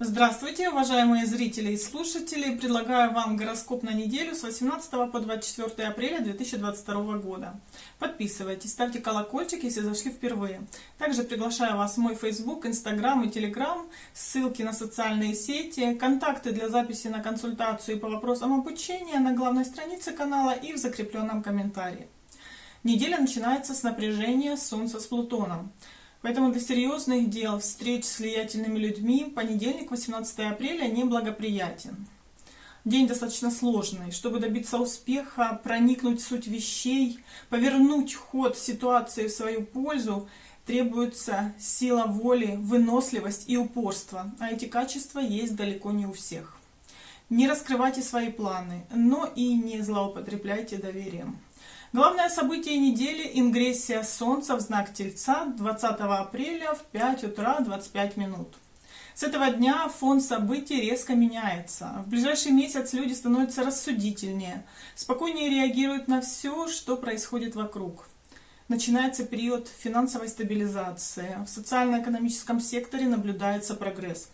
Здравствуйте, уважаемые зрители и слушатели! Предлагаю вам гороскоп на неделю с 18 по 24 апреля 2022 года. Подписывайтесь, ставьте колокольчик, если зашли впервые. Также приглашаю вас в мой Facebook, Instagram и Telegram, ссылки на социальные сети, контакты для записи на консультацию по вопросам обучения на главной странице канала и в закрепленном комментарии. Неделя начинается с напряжения Солнца с Плутоном. Поэтому для серьезных дел, встреч с влиятельными людьми, понедельник, 18 апреля, неблагоприятен. День достаточно сложный. Чтобы добиться успеха, проникнуть в суть вещей, повернуть ход ситуации в свою пользу, требуется сила воли, выносливость и упорство. А эти качества есть далеко не у всех. Не раскрывайте свои планы, но и не злоупотребляйте доверием. Главное событие недели – ингрессия Солнца в знак Тельца 20 апреля в 5 утра 25 минут. С этого дня фон событий резко меняется. В ближайший месяц люди становятся рассудительнее, спокойнее реагируют на все, что происходит вокруг. Начинается период финансовой стабилизации. В социально-экономическом секторе наблюдается прогресс.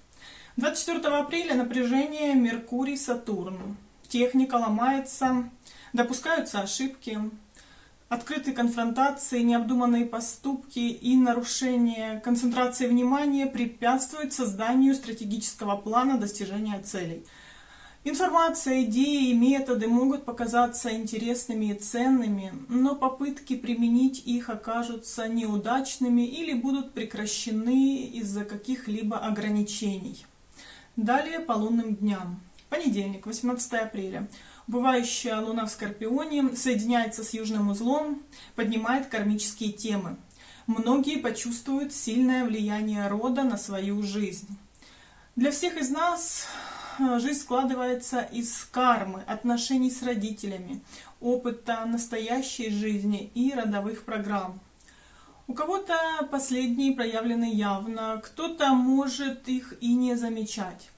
24 апреля напряжение Меркурий-Сатурн. Техника ломается, допускаются ошибки, Открытые конфронтации, необдуманные поступки и нарушение концентрации внимания препятствуют созданию стратегического плана достижения целей. Информация, идеи и методы могут показаться интересными и ценными, но попытки применить их окажутся неудачными или будут прекращены из-за каких-либо ограничений. Далее по лунным дням. Понедельник, 18 апреля. Бывающая Луна в Скорпионе соединяется с Южным узлом, поднимает кармические темы. Многие почувствуют сильное влияние рода на свою жизнь. Для всех из нас э, жизнь складывается из кармы, отношений с родителями, опыта настоящей жизни и родовых программ. У кого-то последние проявлены явно, кто-то может их и не замечать.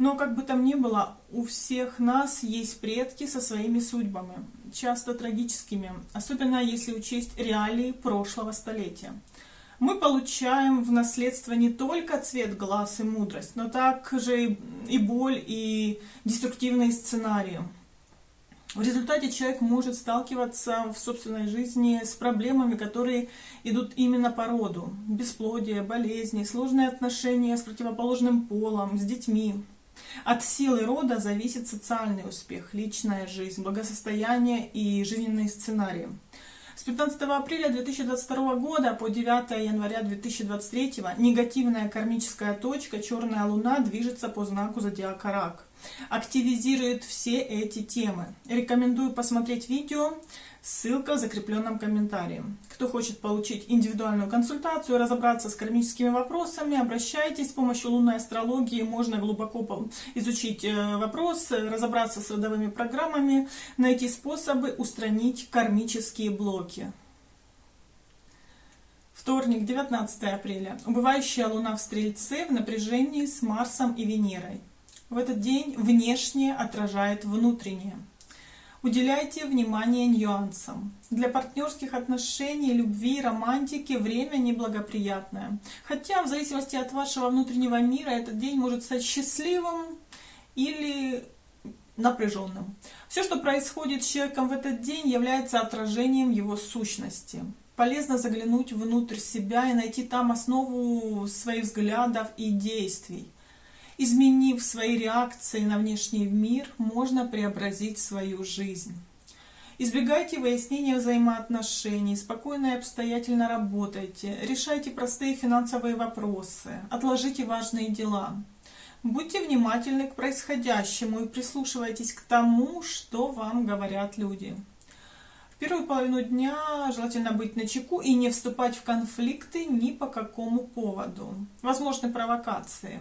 Но как бы там ни было, у всех нас есть предки со своими судьбами, часто трагическими, особенно если учесть реалии прошлого столетия. Мы получаем в наследство не только цвет глаз и мудрость, но также и боль, и деструктивные сценарии. В результате человек может сталкиваться в собственной жизни с проблемами, которые идут именно по роду. Бесплодие, болезни, сложные отношения с противоположным полом, с детьми. От силы рода зависит социальный успех, личная жизнь, благосостояние и жизненные сценарии. С 15 апреля 2022 года по 9 января 2023 негативная кармическая точка Черная Луна движется по знаку зодиака Рак. Активизирует все эти темы. Рекомендую посмотреть видео Ссылка в закрепленном комментарии. Кто хочет получить индивидуальную консультацию, разобраться с кармическими вопросами, обращайтесь. С помощью лунной астрологии можно глубоко изучить э, вопрос, разобраться с родовыми программами, найти способы устранить кармические блоки. Вторник, 19 апреля. Убывающая луна в Стрельце в напряжении с Марсом и Венерой. В этот день внешнее отражает внутреннее. Уделяйте внимание нюансам. Для партнерских отношений, любви, романтики время неблагоприятное. Хотя в зависимости от вашего внутреннего мира этот день может стать счастливым или напряженным. Все, что происходит с человеком в этот день, является отражением его сущности. Полезно заглянуть внутрь себя и найти там основу своих взглядов и действий. Изменив свои реакции на внешний мир, можно преобразить свою жизнь. Избегайте выяснения взаимоотношений, спокойно и обстоятельно работайте, решайте простые финансовые вопросы, отложите важные дела. Будьте внимательны к происходящему и прислушивайтесь к тому, что вам говорят люди. В первую половину дня желательно быть начеку и не вступать в конфликты ни по какому поводу. Возможны провокации.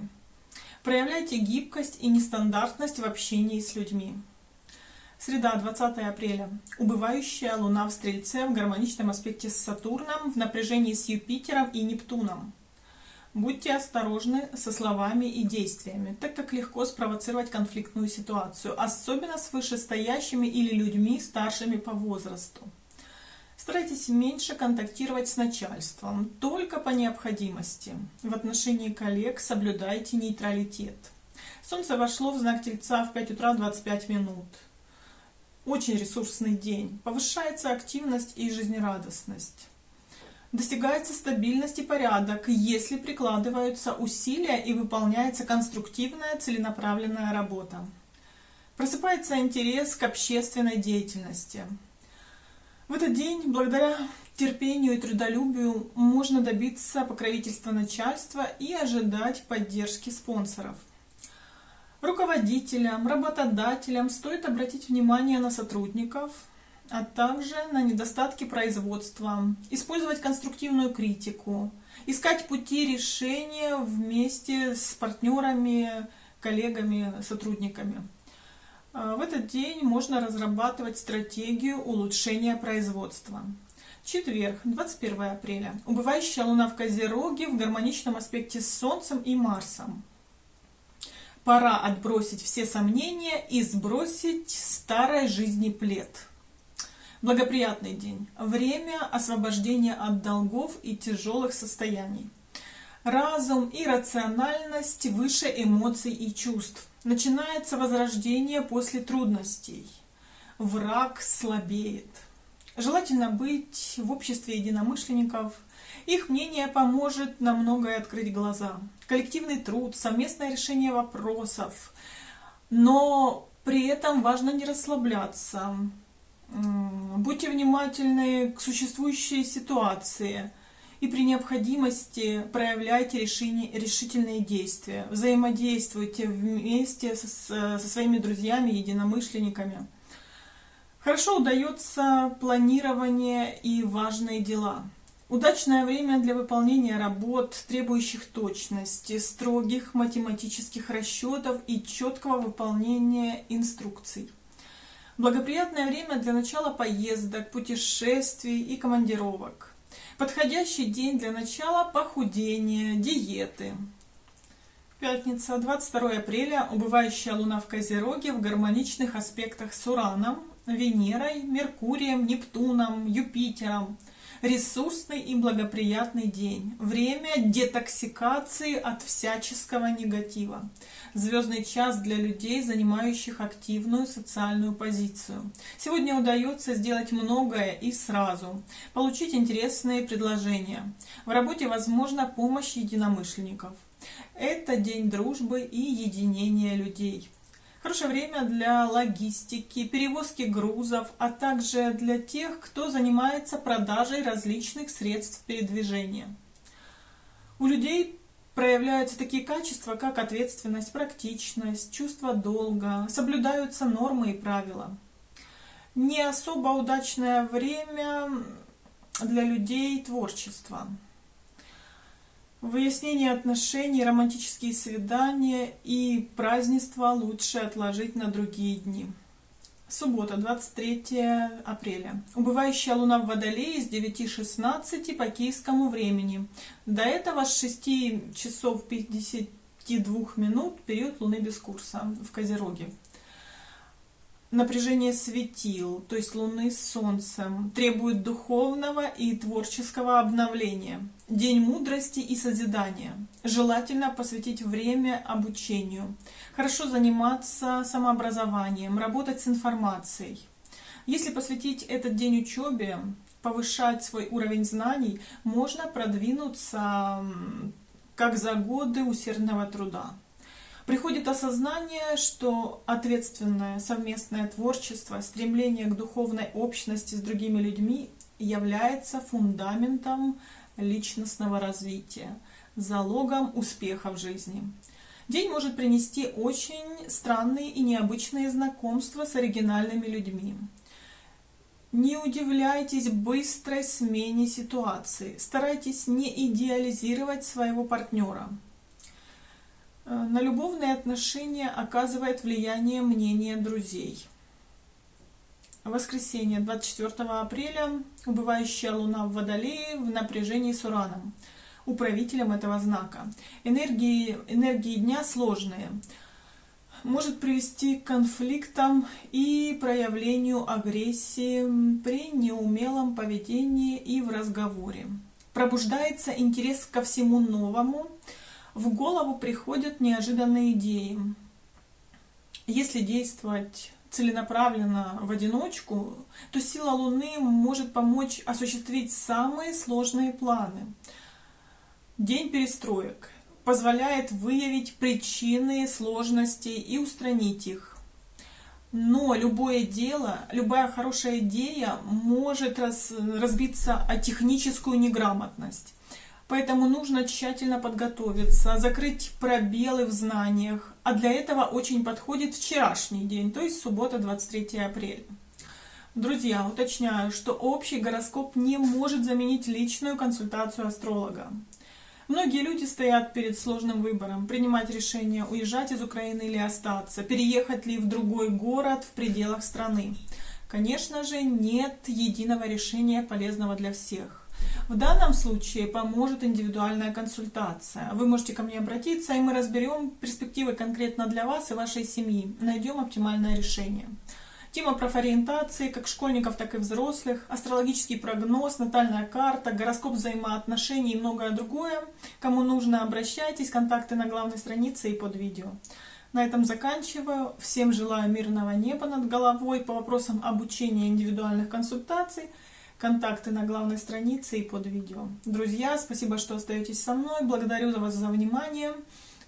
Проявляйте гибкость и нестандартность в общении с людьми. Среда, 20 апреля. Убывающая Луна в Стрельце в гармоничном аспекте с Сатурном, в напряжении с Юпитером и Нептуном. Будьте осторожны со словами и действиями, так как легко спровоцировать конфликтную ситуацию, особенно с вышестоящими или людьми, старшими по возрасту. Старайтесь меньше контактировать с начальством, только по необходимости. В отношении коллег соблюдайте нейтралитет. Солнце вошло в знак Тельца в 5 утра 25 минут. Очень ресурсный день. Повышается активность и жизнерадостность. Достигается стабильность и порядок, если прикладываются усилия и выполняется конструктивная целенаправленная работа. Просыпается интерес к общественной деятельности. В этот день, благодаря терпению и трудолюбию, можно добиться покровительства начальства и ожидать поддержки спонсоров. Руководителям, работодателям стоит обратить внимание на сотрудников, а также на недостатки производства, использовать конструктивную критику, искать пути решения вместе с партнерами, коллегами, сотрудниками. А, в этот день можно разрабатывать стратегию улучшения производства. Четверг, 21 апреля. Убывающая луна в Козероге в гармоничном аспекте с Солнцем и Марсом. Пора отбросить все сомнения и сбросить старой жизни плед. Благоприятный день. Время освобождения от долгов и тяжелых состояний. Разум и рациональность выше эмоций и чувств. Начинается возрождение после трудностей. Враг слабеет. Желательно быть в обществе единомышленников. Их мнение поможет на многое открыть глаза. Коллективный труд, совместное решение вопросов. Но при этом важно не расслабляться Будьте внимательны к существующей ситуации и при необходимости проявляйте решение, решительные действия. Взаимодействуйте вместе со, со своими друзьями, единомышленниками. Хорошо удается планирование и важные дела. Удачное время для выполнения работ, требующих точности, строгих математических расчетов и четкого выполнения инструкций. Благоприятное время для начала поездок, путешествий и командировок. Подходящий день для начала похудения, диеты. Пятница, 22 апреля, убывающая луна в Козероге в гармоничных аспектах с Ураном, Венерой, Меркурием, Нептуном, Юпитером – Ресурсный и благоприятный день. Время детоксикации от всяческого негатива. Звездный час для людей, занимающих активную социальную позицию. Сегодня удается сделать многое и сразу. Получить интересные предложения. В работе возможна помощь единомышленников. Это день дружбы и единения людей. Хорошее время для логистики, перевозки грузов, а также для тех, кто занимается продажей различных средств передвижения. У людей проявляются такие качества, как ответственность, практичность, чувство долга, соблюдаются нормы и правила. Не особо удачное время для людей творчества. Выяснение отношений, романтические свидания и празднества лучше отложить на другие дни. Суббота, 23 апреля. Убывающая луна в Водолее с 9.16 по киевскому времени. До этого с 6 часов 52 минут период луны без курса в Козероге напряжение светил, то есть Луны с Солнцем, требует духовного и творческого обновления. День мудрости и созидания. Желательно посвятить время обучению. Хорошо заниматься самообразованием, работать с информацией. Если посвятить этот день учебе, повышать свой уровень знаний, можно продвинуться как за годы усердного труда приходит осознание, что ответственное совместное творчество, стремление к духовной общности с другими людьми является фундаментом личностного развития, залогом успеха в жизни. День может принести очень странные и необычные знакомства с оригинальными людьми. Не удивляйтесь быстрой смене ситуации, старайтесь не идеализировать своего партнера. Э, на любовные отношения оказывает влияние мнение друзей. Воскресенье, 24 апреля, убывающая луна в Водолее в напряжении с Ураном, управителем этого знака. Энергии, энергии дня сложные. может привести к конфликтам и проявлению агрессии при неумелом поведении и в разговоре. Пробуждается интерес ко всему новому, в голову приходят неожиданные идеи. Если действовать целенаправленно в одиночку, то сила Луны может помочь осуществить самые сложные планы. День перестроек позволяет выявить причины сложностей и устранить их. Но любое дело, любая хорошая идея может раз, разбиться о техническую неграмотность. Поэтому нужно тщательно подготовиться, закрыть пробелы в знаниях. А для этого очень подходит вчерашний день, то есть суббота 23 апреля. Друзья, уточняю, что общий гороскоп не может заменить личную консультацию астролога. Многие люди стоят перед сложным выбором, принимать решение, уезжать из Украины или остаться, переехать ли в другой город в пределах страны. Конечно же, нет единого решения, полезного для всех. В данном случае поможет индивидуальная консультация. Вы можете ко мне обратиться, и мы разберем перспективы конкретно для вас и вашей семьи. Найдем оптимальное решение. Тема профориентации как школьников, так и взрослых, астрологический прогноз, натальная карта, гороскоп взаимоотношений и многое другое. Кому нужно, обращайтесь, контакты на главной странице и под видео. На этом заканчиваю. Всем желаю мирного неба над головой. По вопросам обучения индивидуальных консультаций, контакты на главной странице и под видео. Друзья, спасибо, что остаетесь со мной. Благодарю вас за внимание.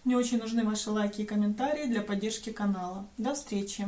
Мне очень нужны ваши лайки и комментарии для поддержки канала. До встречи!